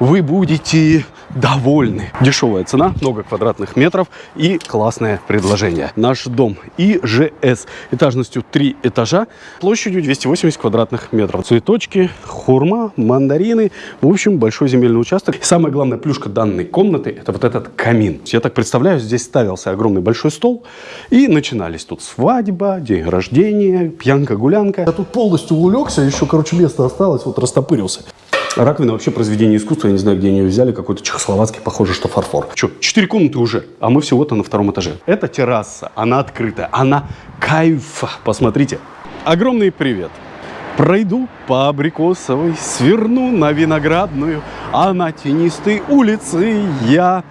вы будете довольны. Дешевая цена, много квадратных метров и классное предложение. Наш дом ИЖС этажностью 3 этажа, площадью 280 квадратных метров. Цветочки, хурма, мандарины. В общем, большой земельный участок. И самая главная плюшка данной комнаты – это вот этот камин. Я так представляю, здесь ставился огромный большой стол и начинались тут свадьба, день рождения, пьянка-гулянка. Я тут полностью улегся, еще, короче, место осталось, вот растопырился. Раковина вообще произведение искусства, я не знаю, где они ее взяли, какой-то чехословацкий, похоже, что фарфор. Че, четыре комнаты уже, а мы всего-то на втором этаже. Это терраса, она открытая, она кайф. Посмотрите. Огромный привет. Пройду по Абрикосовой, сверну на Виноградную, а на тенистой улице я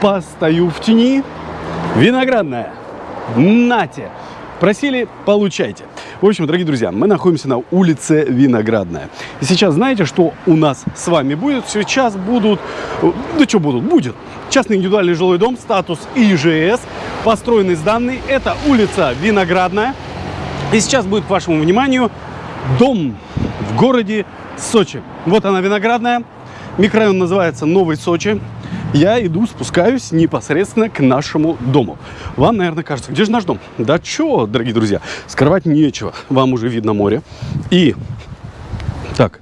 постою в тени. Виноградная, нате! Просили, получайте. В общем, дорогие друзья, мы находимся на улице Виноградная. И сейчас знаете, что у нас с вами будет? Сейчас будут... Да что будут? Будет. Частный индивидуальный жилой дом, статус ИЖС, построенный с данной. Это улица Виноградная. И сейчас будет к вашему вниманию дом в городе Сочи. Вот она, Виноградная. Микрорайон называется Новый Сочи я иду, спускаюсь непосредственно к нашему дому. Вам, наверное, кажется, где же наш дом? Да чё, дорогие друзья, скрывать нечего. Вам уже видно море. И так,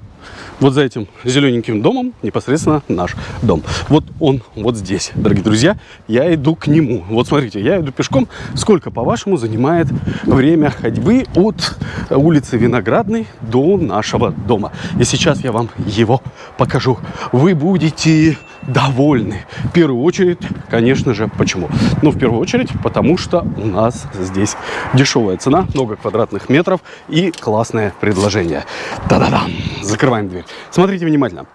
вот за этим зелененьким домом непосредственно наш дом. Вот он вот здесь, дорогие друзья. Я иду к нему. Вот смотрите, я иду пешком. Сколько, по-вашему, занимает время ходьбы от улицы Виноградной до нашего дома? И сейчас я вам его покажу. Вы будете довольны. В первую очередь, конечно же, почему? Ну, в первую очередь, потому что у нас здесь дешевая цена, много квадратных метров и классное предложение. Та-да-дам! Закрываем дверь. Смотрите внимательно.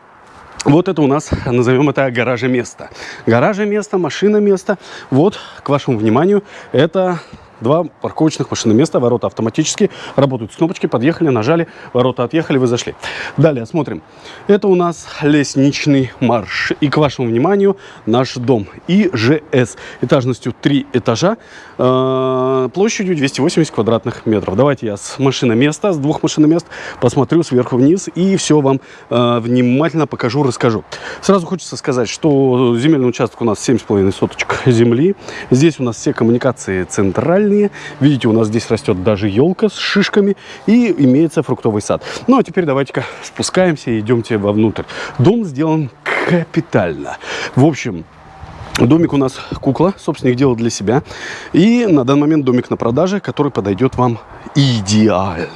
Вот это у нас, назовем это гаража место. Гаража место, машина место. Вот, к вашему вниманию, это Два парковочных машины места, ворота автоматически работают с кнопочки, подъехали, нажали, ворота отъехали, вы зашли. Далее смотрим. Это у нас лестничный марш. И к вашему вниманию наш дом ИЖС этажностью 3 этажа, э, площадью 280 квадратных метров. Давайте я с машины места, с двух машин мест посмотрю сверху вниз и все вам э, внимательно покажу, расскажу. Сразу хочется сказать, что земельный участок у нас 7,5 соточек земли. Здесь у нас все коммуникации центральные натуральные. Видите, у нас здесь растет даже елка с шишками и имеется фруктовый сад. Ну, а теперь давайте-ка спускаемся и идемте вовнутрь. Дом сделан капитально. В общем, Домик у нас кукла, собственник делал для себя. И на данный момент домик на продаже, который подойдет вам идеально.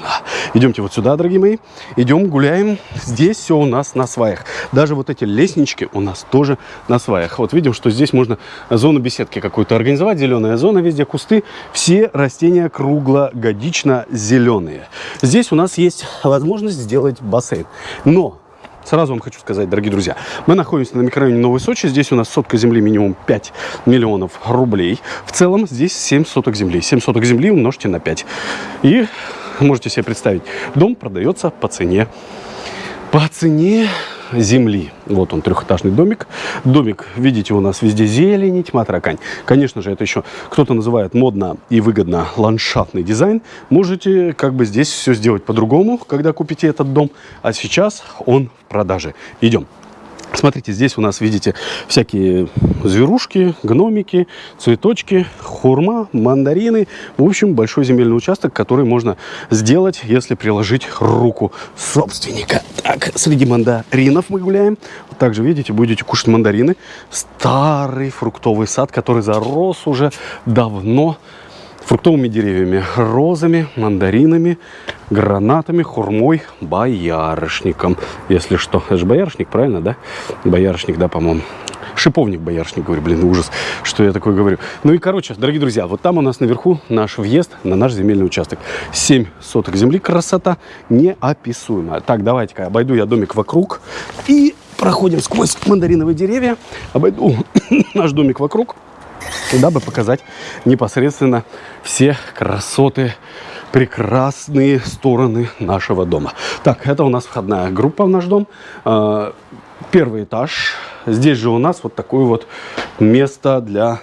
Идемте вот сюда, дорогие мои. Идем, гуляем. Здесь все у нас на сваях. Даже вот эти лестнички у нас тоже на сваях. Вот видим, что здесь можно зону беседки какую-то организовать. Зеленая зона, везде кусты. Все растения круглогодично зеленые. Здесь у нас есть возможность сделать бассейн. Но Сразу вам хочу сказать, дорогие друзья, мы находимся на микрорайоне Новой Сочи. Здесь у нас сотка земли минимум 5 миллионов рублей. В целом здесь 7 соток земли. 7 соток земли умножьте на 5. И можете себе представить, дом продается по цене. По цене земли. Вот он, трехэтажный домик. Домик, видите, у нас везде зелень, тьма, таракань. Конечно же, это еще кто-то называет модно и выгодно ландшафтный дизайн. Можете как бы здесь все сделать по-другому, когда купите этот дом. А сейчас он в продаже. Идем. Смотрите, здесь у нас, видите, всякие зверушки, гномики, цветочки, хурма, мандарины. В общем, большой земельный участок, который можно сделать, если приложить руку собственника. Так, среди мандаринов мы гуляем. Также, видите, будете кушать мандарины. Старый фруктовый сад, который зарос уже давно фруктовыми деревьями, розами, мандаринами, гранатами, хурмой, боярышником. Если что, это же боярышник, правильно, да? Боярышник, да, по-моему. Шиповник боярышник, говорю, блин, ужас, что я такое говорю. Ну и, короче, дорогие друзья, вот там у нас наверху наш въезд на наш земельный участок. 7 соток земли, красота неописуемая. Так, давайте-ка обойду я домик вокруг и проходим сквозь мандариновые деревья, обойду наш домик вокруг дабы показать непосредственно все красоты, прекрасные стороны нашего дома. Так, это у нас входная группа в наш дом. А, первый этаж. Здесь же у нас вот такое вот место для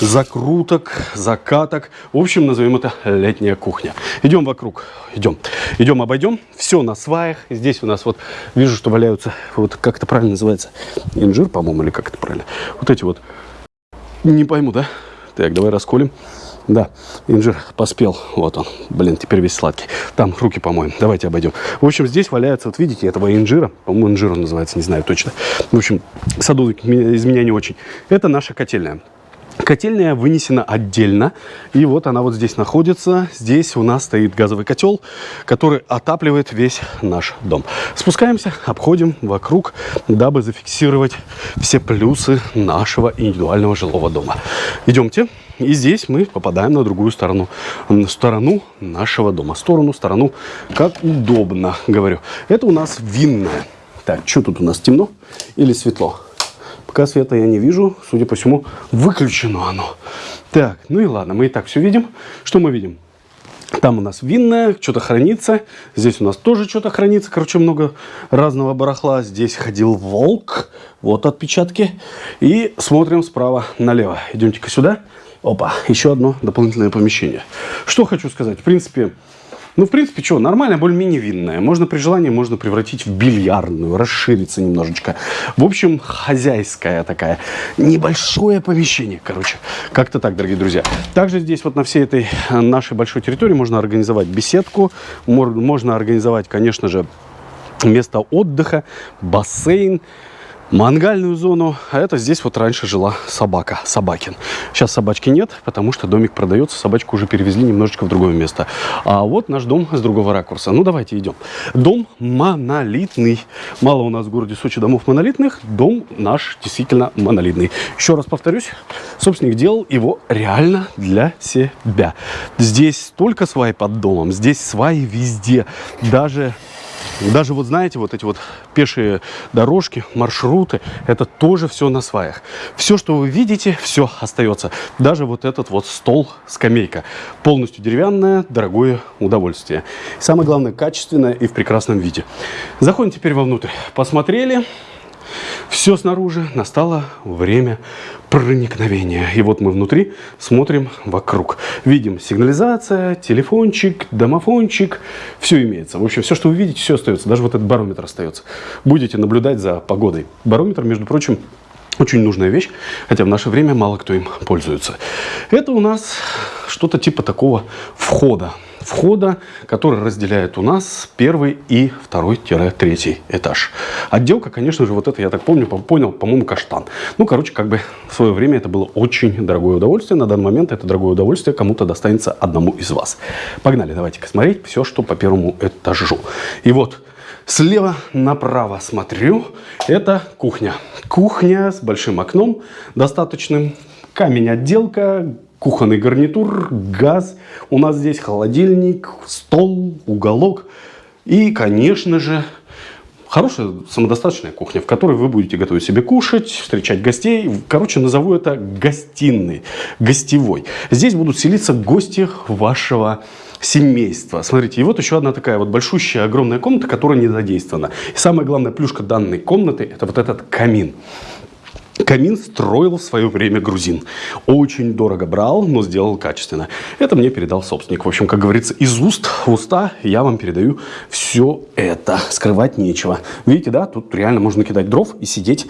закруток, закаток. В общем, назовем это летняя кухня. Идем вокруг, идем. Идем, обойдем. Все на сваях. Здесь у нас вот, вижу, что валяются, вот как это правильно называется, инжир, по-моему, или как это правильно. Вот эти вот, не пойму, да? Так, давай расколем. Да, инжир поспел. Вот он. Блин, теперь весь сладкий. Там руки помоем. Давайте обойдем. В общем, здесь валяется, вот видите, этого инжира. По-моему, инжир он называется, не знаю точно. В общем, садовник из меня не очень. Это наша котельная. Котельная вынесена отдельно. И вот она вот здесь находится. Здесь у нас стоит газовый котел, который отапливает весь наш дом. Спускаемся, обходим вокруг, дабы зафиксировать все плюсы нашего индивидуального жилого дома. Идемте. И здесь мы попадаем на другую сторону, на сторону нашего дома. Сторону, сторону, как удобно, говорю. Это у нас винная. Так, что тут у нас, темно или светло? Пока света я не вижу, судя по всему, выключено оно. Так, ну и ладно, мы и так все видим. Что мы видим? Там у нас винная, что-то хранится. Здесь у нас тоже что-то хранится. Короче, много разного барахла. Здесь ходил волк. Вот отпечатки. И смотрим справа налево. Идемте-ка сюда. Опа, еще одно дополнительное помещение. Что хочу сказать. В принципе, ну, в принципе, что, нормально, более-менее винная. Можно при желании, можно превратить в бильярдную, расшириться немножечко. В общем, хозяйская такая. Небольшое помещение, короче. Как-то так, дорогие друзья. Также здесь вот на всей этой нашей большой территории можно организовать беседку. Можно организовать, конечно же, место отдыха, бассейн мангальную зону. А это здесь вот раньше жила собака, Собакин. Сейчас собачки нет, потому что домик продается, собачку уже перевезли немножечко в другое место. А вот наш дом с другого ракурса. Ну, давайте идем. Дом монолитный. Мало у нас в городе Сочи домов монолитных, дом наш действительно монолитный. Еще раз повторюсь, собственник делал его реально для себя. Здесь только сваи под домом, здесь сваи везде. Даже даже вот знаете, вот эти вот пешие дорожки, маршруты, это тоже все на сваях. Все, что вы видите, все остается. Даже вот этот вот стол, скамейка. Полностью деревянное, дорогое удовольствие. Самое главное, качественное и в прекрасном виде. Заходим теперь вовнутрь. Посмотрели. Все снаружи, настало время проникновения. И вот мы внутри смотрим вокруг. Видим сигнализация, телефончик, домофончик, все имеется. В общем, все, что вы видите, все остается. Даже вот этот барометр остается. Будете наблюдать за погодой. Барометр, между прочим, очень нужная вещь, хотя в наше время мало кто им пользуется. Это у нас что-то типа такого входа входа, который разделяет у нас первый и второй-третий этаж. Отделка, конечно же, вот это, я так помню, понял, по-моему, каштан. Ну, короче, как бы в свое время это было очень дорогое удовольствие. На данный момент это дорогое удовольствие кому-то достанется одному из вас. Погнали, давайте-ка смотреть все, что по первому этажу. И вот Слева направо смотрю, это кухня. Кухня с большим окном достаточным, камень отделка, кухонный гарнитур, газ. У нас здесь холодильник, стол, уголок. И, конечно же, хорошая самодостаточная кухня, в которой вы будете готовить себе кушать, встречать гостей. Короче, назову это гостиной, гостевой. Здесь будут селиться гости вашего семейства. Смотрите, и вот еще одна такая вот большущая, огромная комната, которая не задействована. И самая главная плюшка данной комнаты – это вот этот камин. Камин строил в свое время грузин. Очень дорого брал, но сделал качественно. Это мне передал собственник. В общем, как говорится, из уст в уста я вам передаю все это. Скрывать нечего. Видите, да, тут реально можно кидать дров и сидеть.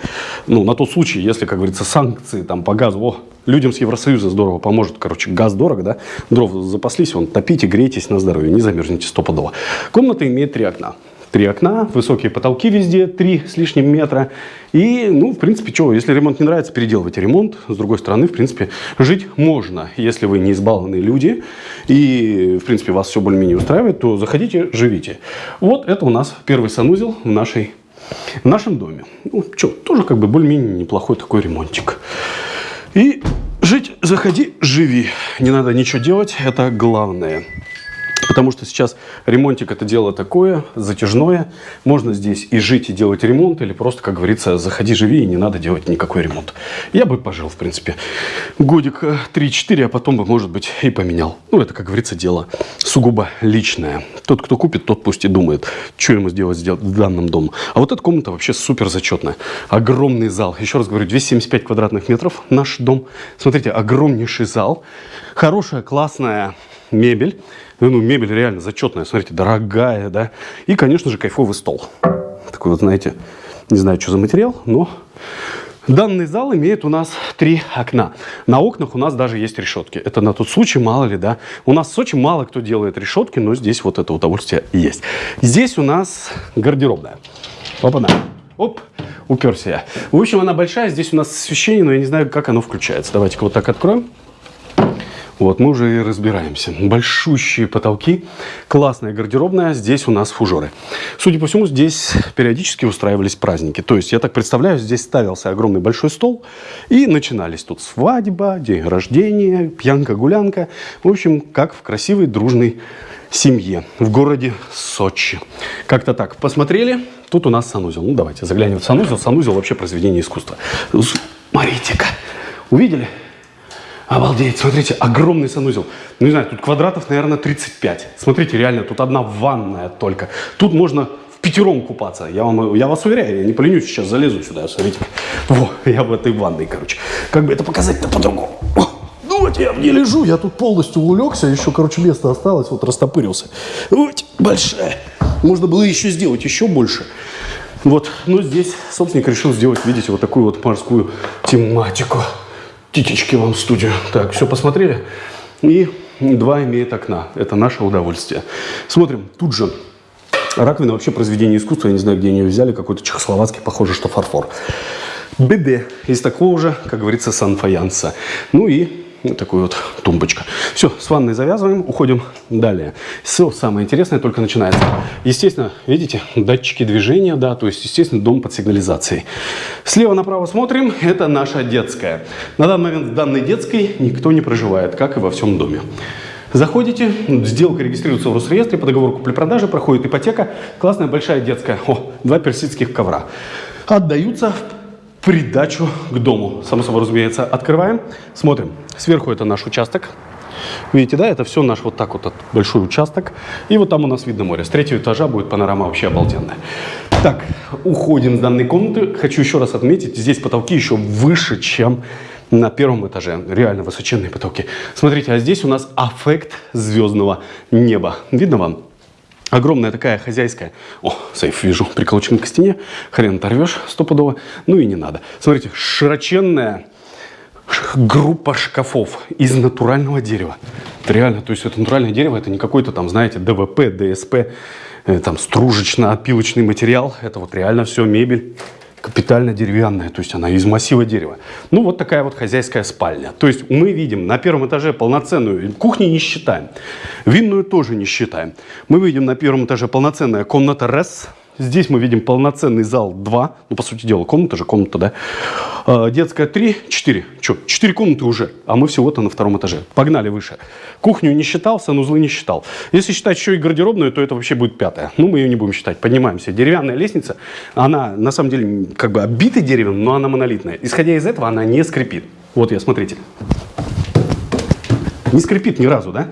Ну, на тот случай, если, как говорится, санкции там по газу. О, людям с Евросоюза здорово поможет. Короче, газ дорого, да? Дров запаслись, вон, топите, грейтесь на здоровье, не замерзнете стопудово. Комната имеет три окна три окна, высокие потолки везде, три с лишним метра. И, ну, в принципе, что, если ремонт не нравится, переделывайте ремонт. С другой стороны, в принципе, жить можно. Если вы не избалованные люди и, в принципе, вас все более-менее устраивает, то заходите, живите. Вот это у нас первый санузел в нашей в нашем доме. Ну, что, тоже как бы более-менее неплохой такой ремонтик. И жить, заходи, живи. Не надо ничего делать, это главное. Потому что сейчас ремонтик это дело такое, затяжное. Можно здесь и жить, и делать ремонт, или просто, как говорится, заходи, живи, и не надо делать никакой ремонт. Я бы пожил, в принципе, годик 3-4, а потом бы, может быть, и поменял. Ну, это, как говорится, дело сугубо личное. Тот, кто купит, тот пусть и думает, что ему сделать, сделать в данном доме. А вот эта комната вообще супер зачетная. Огромный зал. Еще раз говорю, 275 квадратных метров наш дом. Смотрите, огромнейший зал. Хорошая, классная мебель. Ну, мебель реально зачетная, смотрите, дорогая, да. И, конечно же, кайфовый стол. Такой вот, знаете, не знаю, что за материал, но... Данный зал имеет у нас три окна. На окнах у нас даже есть решетки. Это на тот случай, мало ли, да. У нас в Сочи мало кто делает решетки, но здесь вот это удовольствие есть. Здесь у нас гардеробная. Опа-на. Оп, уперся я. В общем, она большая. Здесь у нас освещение, но я не знаю, как оно включается. Давайте-ка вот так откроем. Вот, мы уже и разбираемся. Большущие потолки, классная гардеробная, здесь у нас фужеры. Судя по всему, здесь периодически устраивались праздники. То есть, я так представляю, здесь ставился огромный большой стол, и начинались тут свадьба, день рождения, пьянка-гулянка. В общем, как в красивой, дружной семье в городе Сочи. Как-то так. Посмотрели, тут у нас санузел. Ну, давайте заглянем в санузел. Санузел вообще произведение искусства. Смотрите-ка, увидели? Обалдеть, смотрите, огромный санузел. Ну, не знаю, тут квадратов, наверное, 35. Смотрите, реально, тут одна ванная только. Тут можно в пятером купаться. Я, вам, я вас уверяю, я не поленюсь, сейчас залезу сюда, смотрите. Во, я в этой ванной, короче. Как бы это показать-то по-другому? Ну вот я в ней лежу, я тут полностью улегся, еще, короче, место осталось, вот растопырился. Вот, большая. Можно было еще сделать еще больше. Вот, но здесь собственник решил сделать, видите, вот такую вот морскую тематику. Титечки вам в студию. Так, все посмотрели? И два имеет окна. Это наше удовольствие. Смотрим, тут же раковина вообще произведение искусства. Я не знаю, где они ее взяли. Какой-то чехословацкий, похоже, что фарфор. БД из такого же, как говорится, санфаянса. Ну и такой вот тумбочка. Все, с ванной завязываем, уходим далее. Все самое интересное только начинается. Естественно, видите, датчики движения, да, то есть, естественно, дом под сигнализацией. Слева направо смотрим, это наша детская. На данный момент в данной детской никто не проживает, как и во всем доме. Заходите, сделка регистрируется в Росреестре, по договору купли-продажи, проходит ипотека. Классная большая детская. О, два персидских ковра. Отдаются придачу к дому. Само собой разумеется, открываем, смотрим. Сверху это наш участок. Видите, да, это все наш вот так вот большой участок. И вот там у нас видно море. С третьего этажа будет панорама вообще обалденная. Так, уходим с данной комнаты. Хочу еще раз отметить, здесь потолки еще выше, чем на первом этаже. Реально высоченные потолки. Смотрите, а здесь у нас аффект звездного неба. Видно вам? Огромная такая хозяйская. О, сейф вижу, приколочен к стене. Хрен оторвешь стопудово. Ну и не надо. Смотрите, широченная группа шкафов из натурального дерева. Это реально, то есть это натуральное дерево, это не какой-то там, знаете, ДВП, ДСП, э, там стружечно-опилочный материал. Это вот реально все мебель капитально деревянная, то есть она из массива дерева. Ну, вот такая вот хозяйская спальня. То есть мы видим на первом этаже полноценную, кухню не считаем, винную тоже не считаем. Мы видим на первом этаже полноценная комната РЭС, Здесь мы видим полноценный зал 2. Ну, по сути дела, комната же, комната, да. А, детская 3, 4. Что, 4 комнаты уже, а мы всего-то на втором этаже. Погнали выше. Кухню не считал, санузлы не считал. Если считать еще и гардеробную, то это вообще будет пятая. Ну, мы ее не будем считать. Поднимаемся. Деревянная лестница, она на самом деле как бы обита деревом, но она монолитная. Исходя из этого, она не скрипит. Вот я, смотрите. Не скрипит ни разу, да?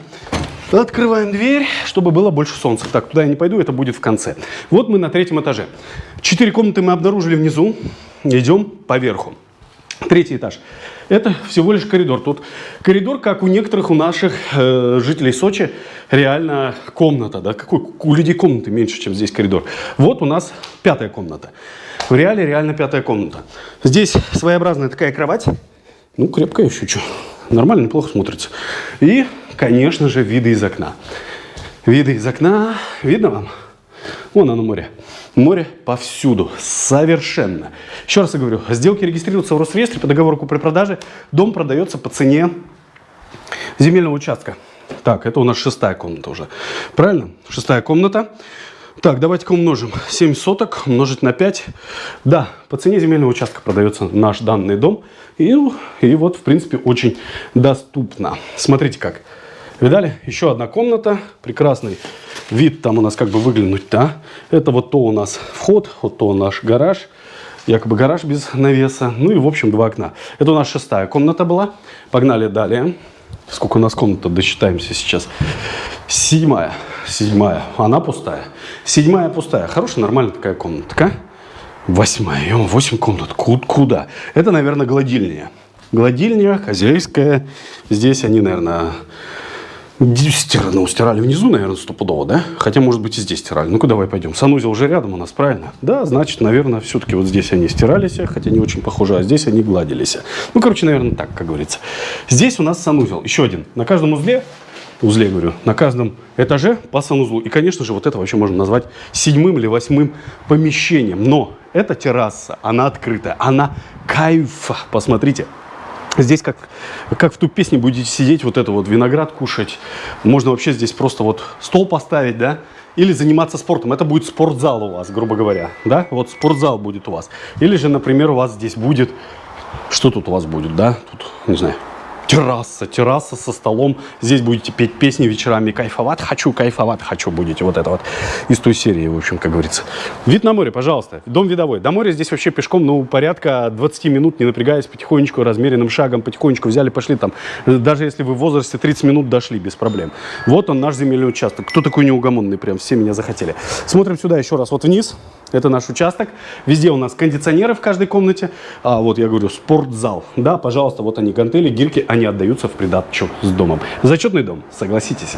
Открываем дверь, чтобы было больше солнца. Так, туда я не пойду, это будет в конце. Вот мы на третьем этаже. Четыре комнаты мы обнаружили внизу. Идем по верху. Третий этаж. Это всего лишь коридор. Тут коридор, как у некоторых у наших э, жителей Сочи, реально комната. Да? Какой, у людей комнаты меньше, чем здесь коридор. Вот у нас пятая комната. В реале реально пятая комната. Здесь своеобразная такая кровать. Ну, крепкая еще что. Нормально, неплохо смотрится. И конечно же, виды из окна. Виды из окна. Видно вам? Вон оно море. Море повсюду. Совершенно. Еще раз я говорю, сделки регистрируются в Росреестре по договору купли-продажи. Дом продается по цене земельного участка. Так, это у нас шестая комната уже. Правильно? Шестая комната. Так, давайте-ка умножим. 7 соток умножить на 5. Да, по цене земельного участка продается наш данный дом. И, и вот, в принципе, очень доступно. Смотрите как. Видали? Еще одна комната. Прекрасный вид там у нас как бы выглянуть, да? Это вот то у нас вход, вот то наш гараж. Якобы гараж без навеса. Ну и, в общем, два окна. Это у нас шестая комната была. Погнали далее. Сколько у нас комната, досчитаемся сейчас. Седьмая. Седьмая. Она пустая. Седьмая пустая. Хорошая, нормальная такая комнатка. Восьмая. Ё, Восемь комнат. Ку- Куда? Это, наверное, гладильня. Гладильня хозяйская. Здесь они, наверное, стирали, ну, стирали внизу, наверное, стопудово, да? Хотя, может быть, и здесь стирали. Ну-ка, давай пойдем. Санузел уже рядом у нас, правильно? Да, значит, наверное, все-таки вот здесь они стирались, хотя не очень похоже, а здесь они гладились. Ну, короче, наверное, так, как говорится. Здесь у нас санузел. Еще один. На каждом узле узле, говорю, на каждом этаже по санузлу. И, конечно же, вот это вообще можно назвать седьмым или восьмым помещением. Но эта терраса, она открытая, она кайф. Посмотрите, Здесь как, как в ту песне будете сидеть, вот это вот виноград кушать. Можно вообще здесь просто вот стол поставить, да? Или заниматься спортом. Это будет спортзал у вас, грубо говоря, да? Вот спортзал будет у вас. Или же, например, у вас здесь будет... Что тут у вас будет, да? Тут, не знаю, терраса, терраса со столом. Здесь будете петь песни вечерами, кайфовать хочу, кайфовать хочу будете. Вот это вот из той серии, в общем, как говорится. Вид на море, пожалуйста. Дом видовой. До моря здесь вообще пешком, ну, порядка 20 минут, не напрягаясь, потихонечку, размеренным шагом, потихонечку взяли, пошли там. Даже если вы в возрасте 30 минут дошли, без проблем. Вот он, наш земельный участок. Кто такой неугомонный прям? Все меня захотели. Смотрим сюда еще раз, вот вниз. Это наш участок. Везде у нас кондиционеры в каждой комнате. А вот я говорю, спортзал. Да, пожалуйста, вот они, гантели, гирьки, они отдаются в придатчу с домом. Зачетный дом, согласитесь.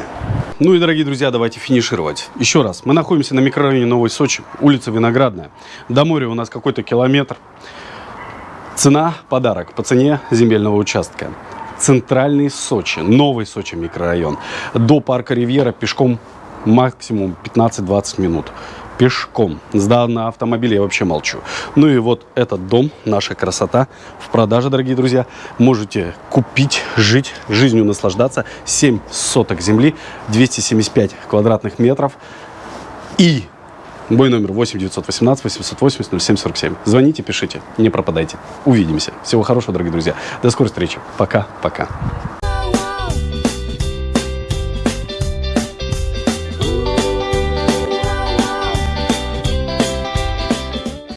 Ну и, дорогие друзья, давайте финишировать. Еще раз, мы находимся на микрорайоне Новой Сочи, улица Виноградная. До моря у нас какой-то километр. Цена – подарок по цене земельного участка. Центральный Сочи, Новый Сочи микрорайон. До парка Ривьера пешком максимум 15-20 минут пешком. Сда на автомобиле я вообще молчу. Ну и вот этот дом, наша красота, в продаже, дорогие друзья. Можете купить, жить, жизнью наслаждаться. 7 соток земли, 275 квадратных метров. И мой номер 8 918 880 0747. Звоните, пишите, не пропадайте. Увидимся. Всего хорошего, дорогие друзья. До скорой встречи. Пока-пока.